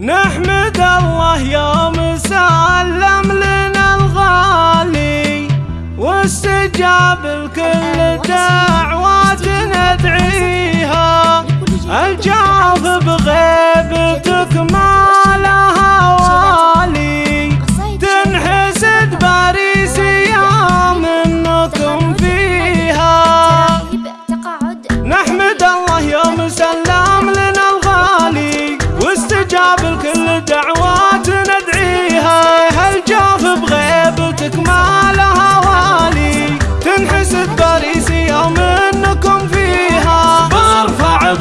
نحمد الله يوم سلم لنا الغالي واستجاب الكل دعوات ندعيها. الجاف بغيبتك ما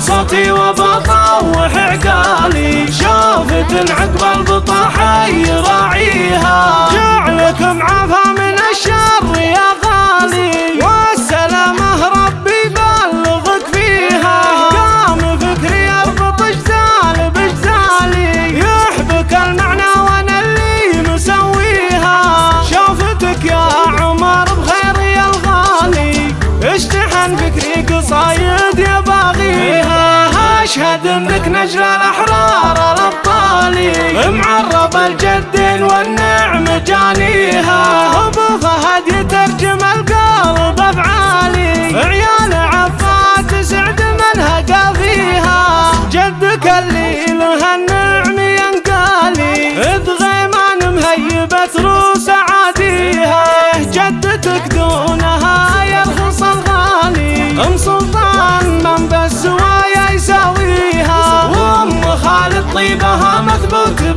Talk to you. انك نجل الأحرار الأبطالي. معرب الجد والنعم جانيها. ابو فهد يترجم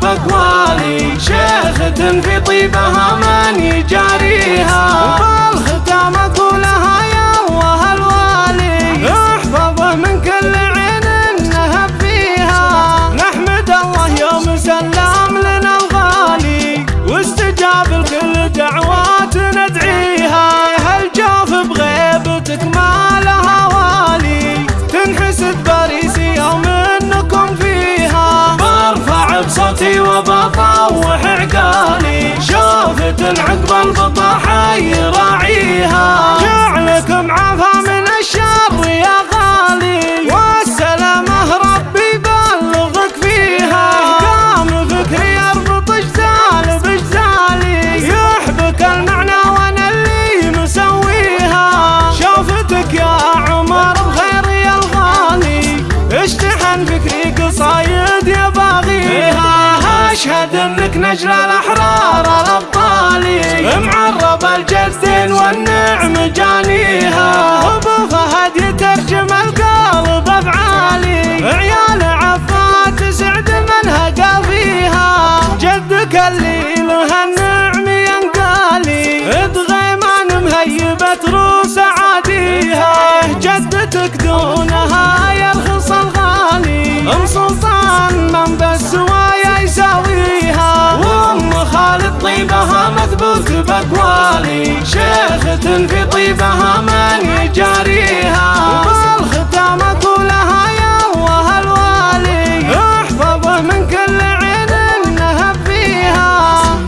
مثبوت باقوالي شيخة في طيبها البطاحة يراعيها جعلكم عافى من الشر يا غالي. والسلامة ربي بلغك فيها. قام فكري يربط اجزال باجزالي يحبك المعنى وأنا اللي مسويها. شوفتك يا عمر بخير يا الغالي. اشتحن فكري قصايد يا باغيها. أشهد أنك نجل الأحرار الابطالي معرب الجد والنعم جانيها. ابو فهد يترجم القلب افعالي عيال عفات سعد منها فيها. جدك اللي له النعم ينقالي. اذ غيمان مهيبة روس عاديها. جدتك دونها يرخص الغالي. ام سلطان من بالسوايا يساويها. وأم خالد طيبها مثبوت باقوالي شيخة في طيبها من يجاريها وبالختام اقولها يا الله الوالي احفظه من كل عين نهب فيها.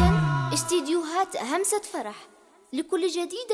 استديوهات همسة فرح. لكل جديد